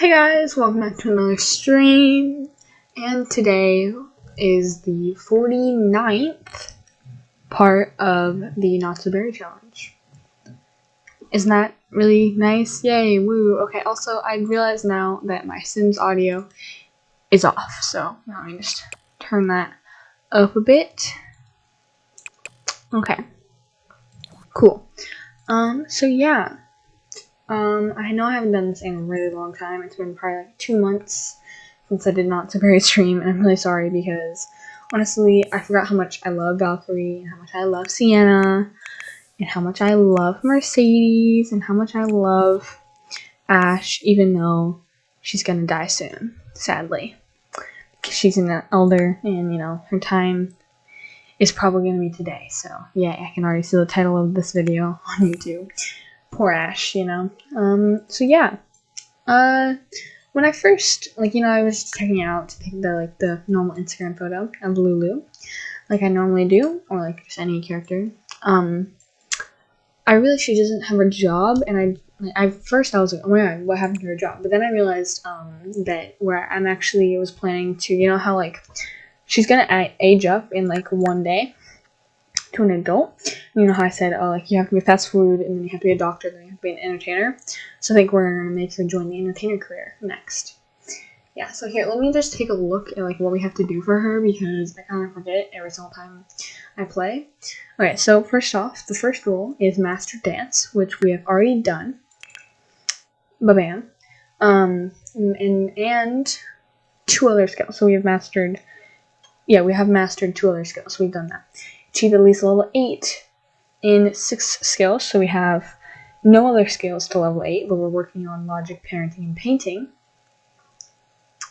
Hey guys, welcome back to another stream. And today is the 49th part of the Not So Berry Challenge. Isn't that really nice? Yay, woo. Okay, also, I realize now that my Sims audio is off, so let me just turn that up a bit. Okay. Cool. Um, so yeah. Um, I know I haven't done this in a really long time. It's been probably like two months since I did Not So Berry stream, and I'm really sorry because honestly, I forgot how much I love Valkyrie and how much I love Sienna and how much I love Mercedes and how much I love Ash, even though she's gonna die soon, sadly. Because she's an elder and, you know, her time is probably gonna be today. So, yeah, I can already see the title of this video on YouTube poor Ash, you know. Um, so yeah. Uh, when I first, like, you know, I was checking out the, like, the normal Instagram photo of Lulu, like I normally do, or, like, just any character, um, I realized she doesn't have a job, and I, like, I first I was like, oh my god, what happened to her job? But then I realized, um, that where I'm actually was planning to, you know how, like, she's gonna age up in, like, one day, to an adult. You know how I said, oh, like you have to be fast food, and then you have to be a doctor, then you have to be an entertainer. So I think we're gonna make her join the entertainer career next. Yeah. So here, let me just take a look at like what we have to do for her because I kind of forget every single time I play. Okay. So first off, the first rule is master dance, which we have already done. Ba bam. Um, and and two other skills. So we have mastered. Yeah, we have mastered two other skills. We've done that achieve at least level 8 in 6 skills. So we have no other skills to level 8, but we're working on logic, parenting, and painting.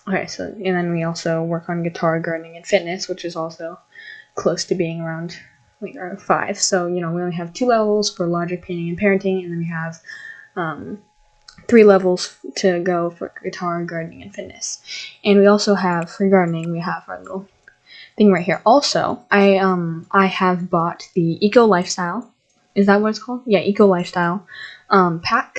Okay, so, and then we also work on guitar, gardening, and fitness, which is also close to being around like 5. So, you know, we only have two levels for logic, painting, and parenting, and then we have um, three levels to go for guitar, gardening, and fitness. And we also have, for gardening, we have our little thing right here. Also, I um I have bought the Eco Lifestyle. Is that what it's called? Yeah, Eco Lifestyle um pack,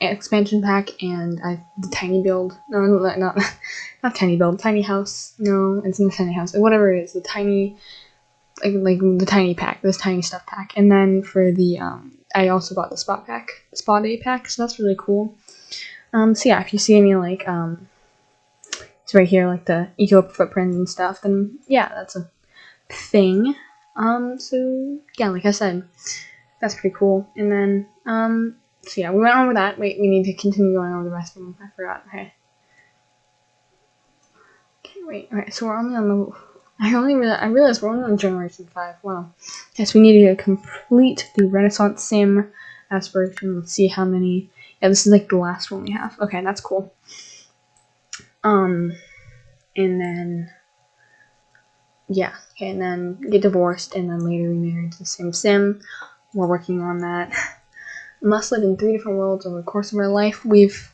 expansion pack, and I the tiny build. No, not not, tiny build. Tiny house. No, it's not tiny house. Whatever it is, the tiny like like the tiny pack, this tiny stuff pack. And then for the um I also bought the spot pack, Spa Day pack, so that's really cool. Um, so yeah, if you see any like um it's right here, like the eco footprint and stuff, then yeah, that's a thing. Um, so yeah, like I said, that's pretty cool. And then, um, so yeah, we went over that. Wait, we need to continue going over the rest of them. I forgot. Okay. Okay, wait. Alright, so we're only on the. I only realized, I realized we're only on Generation 5. Wow. Yes, we need to complete the Renaissance Sim aspiration. Let's see how many. Yeah, this is like the last one we have. Okay, that's cool. Um, and then, yeah, okay, and then get divorced, and then later remarried to the same sim. We're working on that. Must live in three different worlds over the course of our life. We've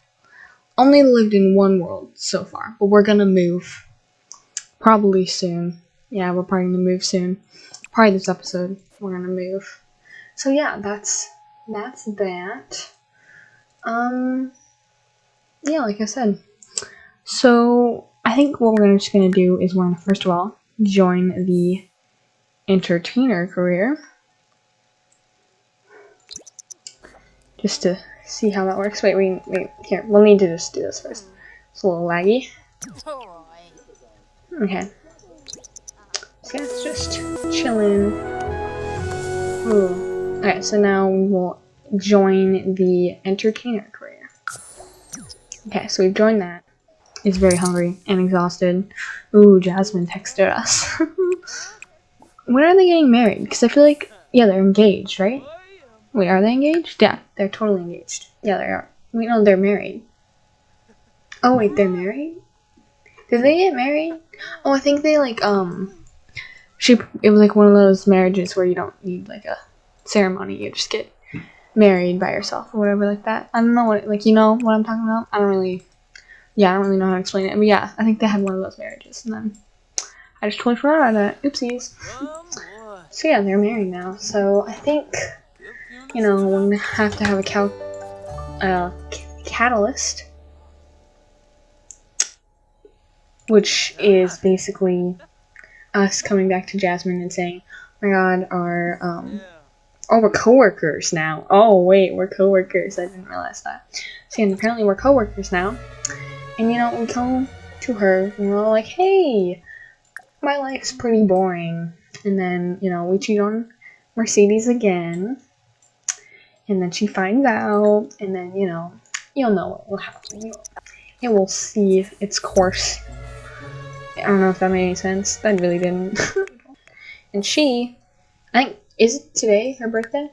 only lived in one world so far, but we're gonna move probably soon. Yeah, we're probably gonna move soon. Probably this episode, we're gonna move. So yeah, that's that's that. Um, yeah, like I said, so I think what we're just going to do is we're going to first of all join the entertainer career. Just to see how that works. Wait, wait, wait, here, we'll need to just do this first. It's a little laggy. Okay. So yeah, it's just chilling. Ooh. Okay, so now we will join the entertainer career. Okay, so we've joined that is very hungry and exhausted. Ooh, Jasmine texted us. when are they getting married? Because I feel like, yeah, they're engaged, right? Wait, are they engaged? Yeah, they're totally engaged. Yeah, they are. Wait, no, they're married. Oh, wait, they're married? Did they get married? Oh, I think they, like, um, she, it was like one of those marriages where you don't need, like, a ceremony. You just get married by yourself or whatever like that. I don't know what, like, you know what I'm talking about? I don't really yeah, I don't really know how to explain it. But yeah, I think they had one of those marriages, and then I just totally forgot about that. Oopsies. so yeah, they're married now. So I think, you know, we're gonna have to have a cal uh, catalyst. which is basically us coming back to Jasmine and saying, oh my god, our, um, oh, we're coworkers now. Oh, wait, we're coworkers. I didn't realize that. See, and apparently we're coworkers now. And, you know, we come to her and we're like, hey, my life's pretty boring. And then, you know, we cheat on Mercedes again. And then she finds out. And then, you know, you'll know what will happen. It will see its course. I don't know if that made any sense. That really didn't. and she, I think, is it today her birthday?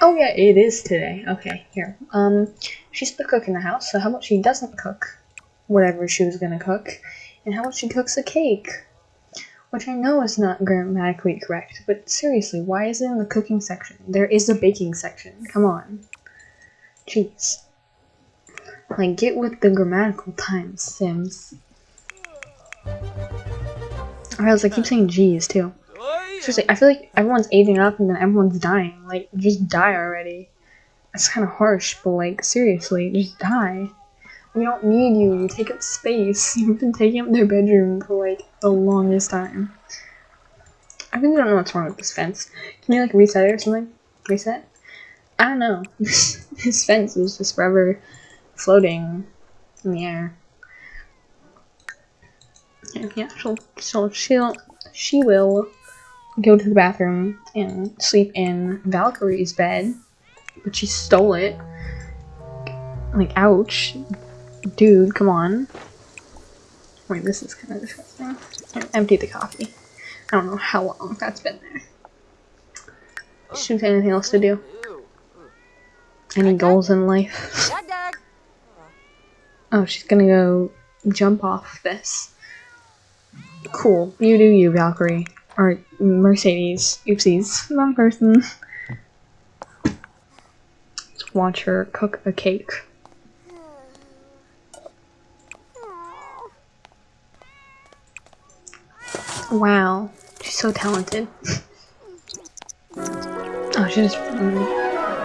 Oh yeah, it is today. Okay, here. Um, she's the cook in the house, so how about she doesn't cook whatever she was gonna cook, and how about she cooks a cake? Which I know is not grammatically correct, but seriously, why is it in the cooking section? There is a baking section. Come on. Jeez. Like, get with the grammatical times, Sims. Or else I keep saying G's too. Seriously, I feel like everyone's aging up and then everyone's dying. Like, just die already. That's kind of harsh, but like, seriously, just die. We don't need you. You take up space. You've been taking up their bedroom for like the longest time. I really don't know what's wrong with this fence. Can you like reset it or something? Reset? I don't know. this fence is just forever floating in the air. Yeah, she'll, so she'll, she will go to the bathroom and sleep in Valkyrie's bed, but she stole it. Like, ouch. Dude, come on. Wait, this is kind of disgusting. Empty the coffee. I don't know how long that's been there. She have anything else to do. Any goals in life? oh, she's gonna go jump off this. Cool. You do you, Valkyrie. Or Mercedes. Oopsies. Wrong person. Let's watch her cook a cake. Wow. She's so talented. oh, she just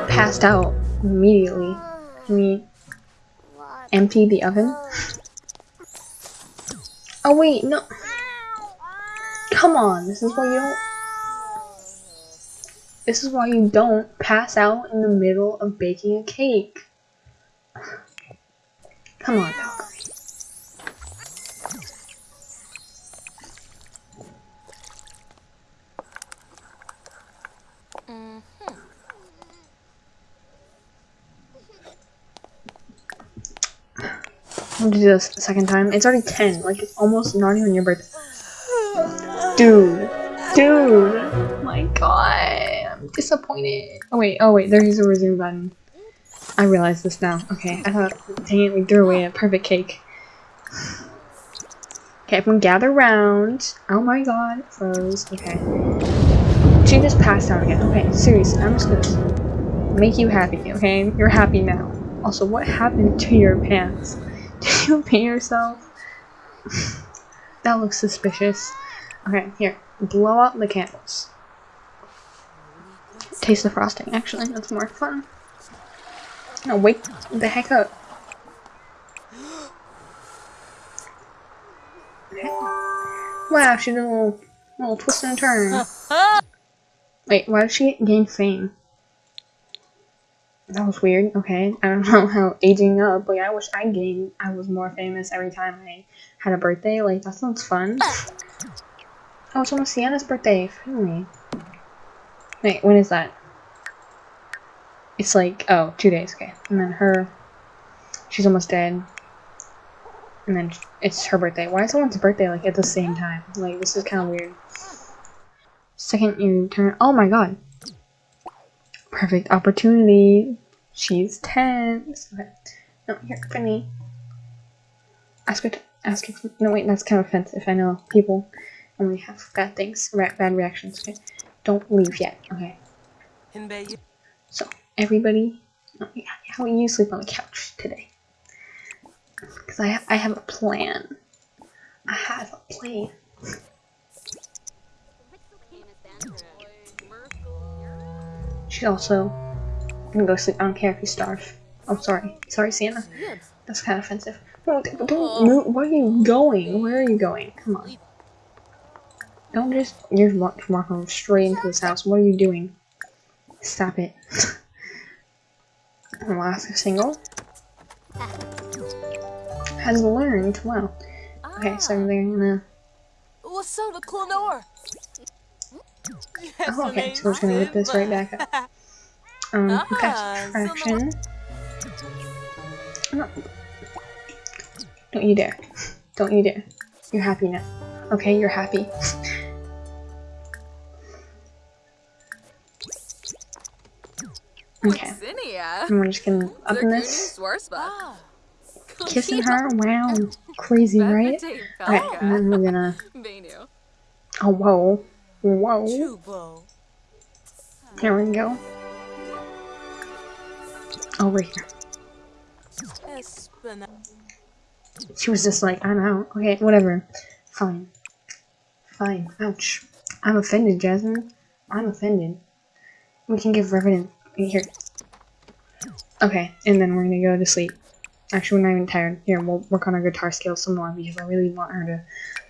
passed out immediately. Can we empty the oven? Oh wait, no. Come on, this is why you don't... This is why you don't pass out in the middle of baking a cake. Come on, Valkyrie. I'm gonna do this a second time. It's already 10. Like, it's almost not even your birthday. Dude. Dude. Oh my god. I'm disappointed. Oh, wait. Oh, wait. There's a resume button. I realize this now. Okay. I thought, dang it, we threw away a perfect cake. Okay, everyone gather round. Oh my god. it Froze. Okay. She just passed out again. Okay, seriously. I'm just gonna make you happy, okay? You're happy now. Also, what happened to your pants? Did you pee yourself? that looks suspicious. Okay, here. Blow out the candles. Taste the frosting, actually. That's more fun. No, wake the heck up. Wow, she did a little, little twist and turn. Wait, why did she gain fame? That was weird. Okay, I don't know how aging up. Like, I wish I gained. I was more famous every time I had a birthday. Like, that sounds fun. Oh, it's almost Sienna's birthday. Finally. Wait, when is that? It's like, oh, two days. Okay, and then her. She's almost dead. And then it's her birthday. Why is someone's birthday like at the same time? Like, this is kind of weird. Second, you turn. Oh my god. Perfect opportunity. She's tense. Okay. No, here, Finny. Ask her to ask her. No, wait, that's kind of offensive. I know people only have bad things, bad reactions. Okay, don't leave yet. Okay. So everybody, uh, how you sleep on the couch today? Because I have, I have a plan. I have a plan. She's also gonna go sleep. I don't care if you starve. I'm oh, sorry. Sorry, Sienna. That's kind of offensive. No, don't, don't move. Where are you going? Where are you going? Come on. Don't just. You're walking straight into this house. What are you doing? Stop it. Last single. Has learned. Wow. Okay, so they're gonna. What's up, the Clonor? Oh, okay, so we're just gonna whip this right back up. Um, fast traction. Oh. Don't you dare. Don't you dare. You're happy now. Okay, you're happy. And we're just gonna up in this. Kissing her? Wow. Crazy, right? Okay, and then we're gonna... Oh, whoa. Whoa. There we go. Over here. She was just like, I'm out. Okay, whatever. Fine. Fine. Ouch. I'm offended, Jasmine. I'm offended. We can give Revenant here. Okay, and then we're gonna go to sleep. Actually, we're not even tired. Here, we'll work on our guitar skills some more because I really want her to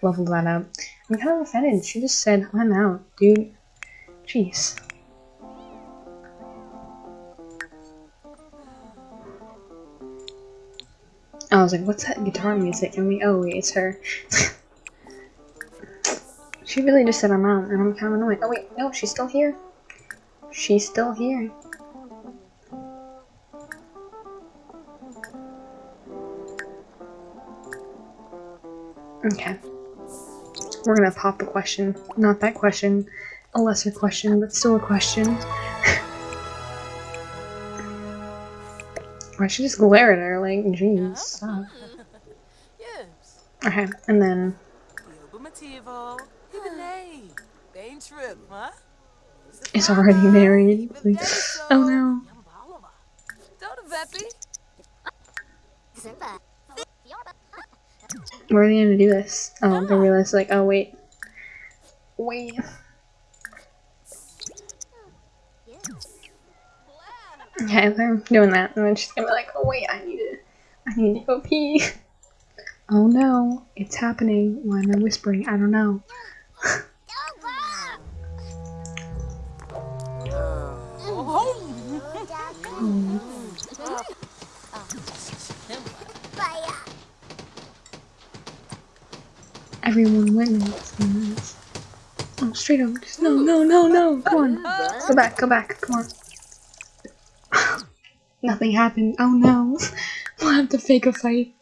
level that up. I'm kind of offended. She just said, I'm out, dude. Jeez. I was like, what's that guitar music? And we, oh, wait, it's her. she really just said I'm out, and I'm kind of annoyed. Oh, wait, no, she's still here. She's still here. Okay. We're gonna pop a question. Not that question. A lesser question, but still a question. Why should just glare at her like, jeez. Okay, and then. Is already married. Please. Oh no. Where are they gonna do this? Oh, they ah. realize like, oh wait. Wait. Okay, they're doing that, and then she's gonna be like, oh wait, I need to, I need to go pee. Oh no, it's happening. Why am I whispering? I don't know. Everyone witnesses. Oh, straight up. Just, no, no, no, no. Come on. Go back, go back. Come on. Nothing happened. Oh no. we'll have to fake a fight.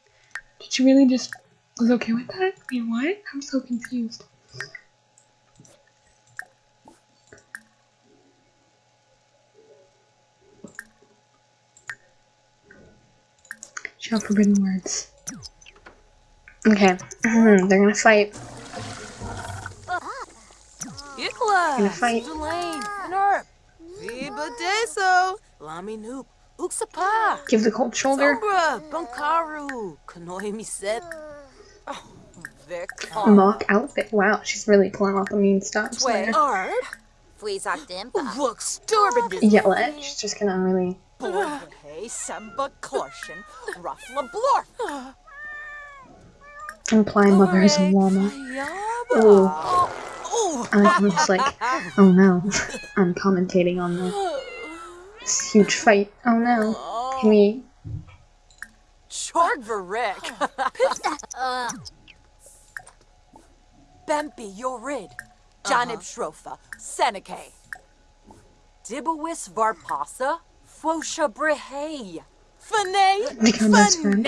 Did she really just was okay with that? Wait, what? I'm so confused. Shout forbidden words. Okay. Mm-hmm. they're gonna fight. They're gonna fight. Give the cold shoulder. Mock outfit. Wow, she's really pulling off the mean stops there. Yell at. She's just gonna really. Imply mother's llama. Oh. oh. I was like, oh no. I'm commentating on the this huge fight. Oh no. Can we... Chorgvarek. Bempi Yorid. Uh-huh. Janib Shrofa. Seneke. Dibawis Varpasa. Fosha Brehey. Fane. Become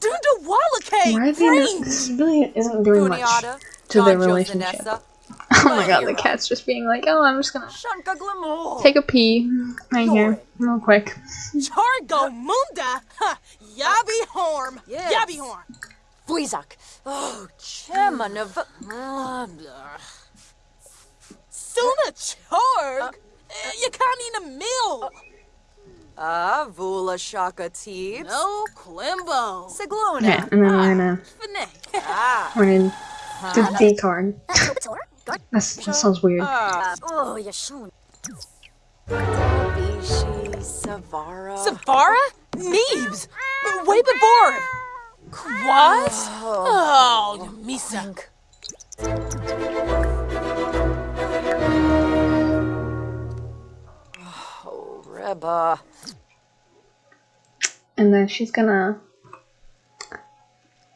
best friend. Dunda Why are they not, This really isn't doing much to their relationship. Oh my god, the cat's just being like, oh, I'm just gonna take a pee right here, real quick. Chargo Munda! Yabi Horm! Yabi Horm! Fuizak! Oh, Chemanav. Suna Charg! Uh, eh, you can't eat a meal! Uh, Ah, Vula Shaka Teebs. No, Klimbo. Siglona. Okay, and then we're gonna. Ah. We're in the D card. That's, that sounds weird. Oh, Yashun. Bishi, Savara? Savara? Neebs! Way before! What? Oh, Misa. And then she's gonna.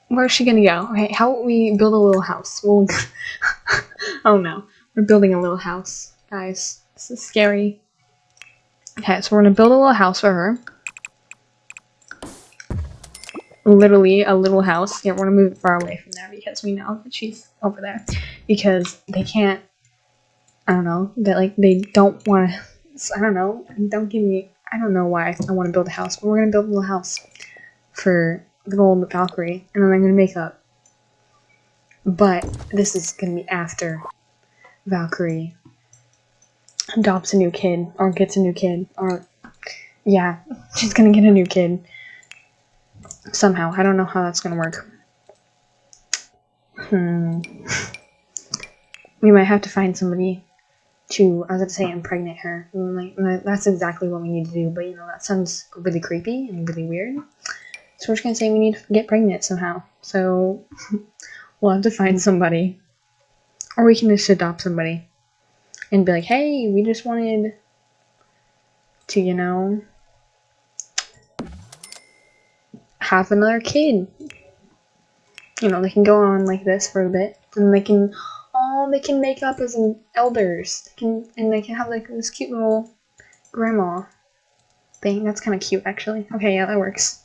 Where's she gonna go? Okay, how about we build a little house? We'll. oh no, we're building a little house, guys. This is scary. Okay, so we're gonna build a little house for her. Literally a little house. Yeah, we're gonna move it far away from there because we know that she's over there. Because they can't. I don't know. That like they don't want to. I don't know. Don't give me. I don't know why I want to build a house, but we're gonna build a little house for the old Valkyrie, and then I'm gonna make up. But this is gonna be after Valkyrie adopts a new kid or gets a new kid or yeah, she's gonna get a new kid somehow. I don't know how that's gonna work. Hmm. We might have to find somebody to, I was gonna say, impregnate her. Like that's exactly what we need to do. But you know that sounds really creepy and really weird. So we're just gonna say we need to get pregnant somehow. So we'll have to find somebody, or we can just adopt somebody and be like, hey, we just wanted to, you know, have another kid. You know, they can go on like this for a bit, and they can, oh, they can make up as elders. They can, and they can have like this cute little grandma thing. That's kind of cute, actually. Okay, yeah, that works.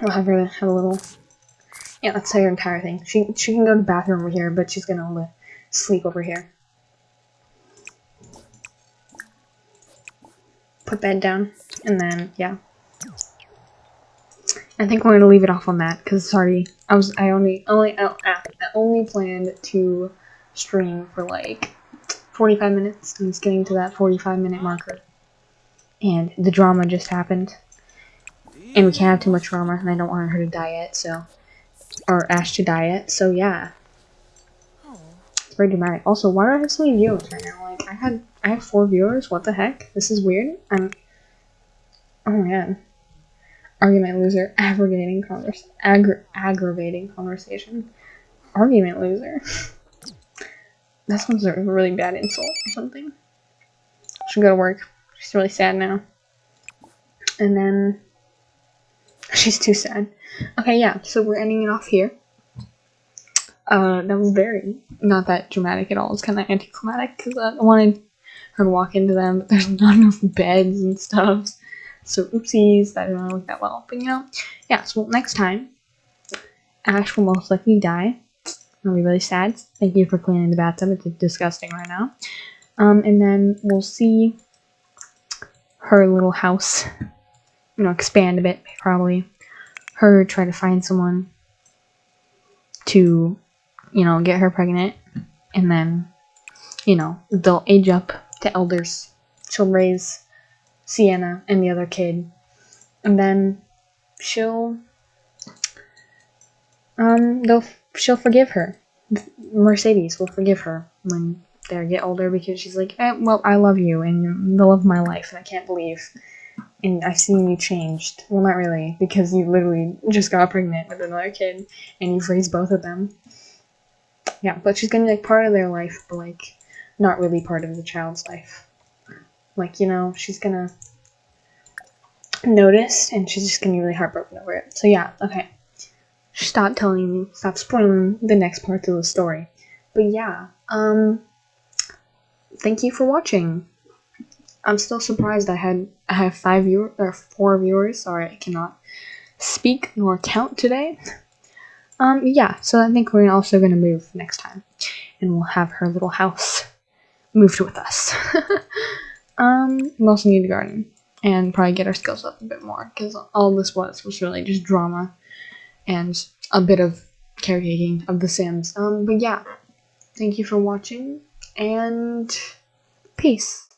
We'll have her have a little. Yeah, that's her entire thing. She she can go to the bathroom over here, but she's gonna sleep over here. put that down, and then, yeah. I think we're gonna leave it off on that, because sorry, I was, I only, only, I only planned to stream for like 45 minutes, and it's getting to that 45 minute marker. And the drama just happened. And we can't have too much drama, and I don't want her to die yet, so, or Ash to die yet, so yeah. It's very dramatic. Also, why do I have so many viewers right now? Like, I had I have four viewers. What the heck? This is weird. I'm. Oh man. Argument loser. Aggravating convers. Aggra aggravating conversation. Argument loser. that sounds a really bad insult or something. Should go to work. She's really sad now. And then she's too sad. Okay, yeah. So we're ending it off here. Uh, that was very not that dramatic at all. It's kind of anticlimactic because I wanted her to walk into them, but there's not enough beds and stuff. So oopsies, that didn't work that well. But you know, yeah, so next time, Ash will most likely die. I'll be really sad. Thank you for cleaning the bathtub. It's disgusting right now. Um, and then we'll see her little house, you know, expand a bit, probably. Her try to find someone to, you know, get her pregnant. And then, you know, they'll age up to elders. She'll raise Sienna and the other kid. And then she'll um they'll she'll forgive her. Mercedes will forgive her when they get older because she's like, eh, well, I love you and you're the love of my life, and I can't believe, and I've seen you changed. Well, not really, because you literally just got pregnant with another kid, and you've raised both of them. Yeah, but she's gonna be like part of their life, but like not really part of the child's life. Like, you know, she's gonna notice and she's just gonna be really heartbroken over it. So yeah, okay. Stop telling me, stop spoiling the next parts of the story. But yeah, um thank you for watching. I'm still surprised I had I have five viewers or four viewers. Sorry, I cannot speak nor count today. Um, yeah, so I think we're also gonna move next time, and we'll have her little house moved with us. um, we also need a garden and probably get our skills up a bit more because all this was was really just drama and a bit of caretaking of the Sims. Um, but yeah, thank you for watching and peace.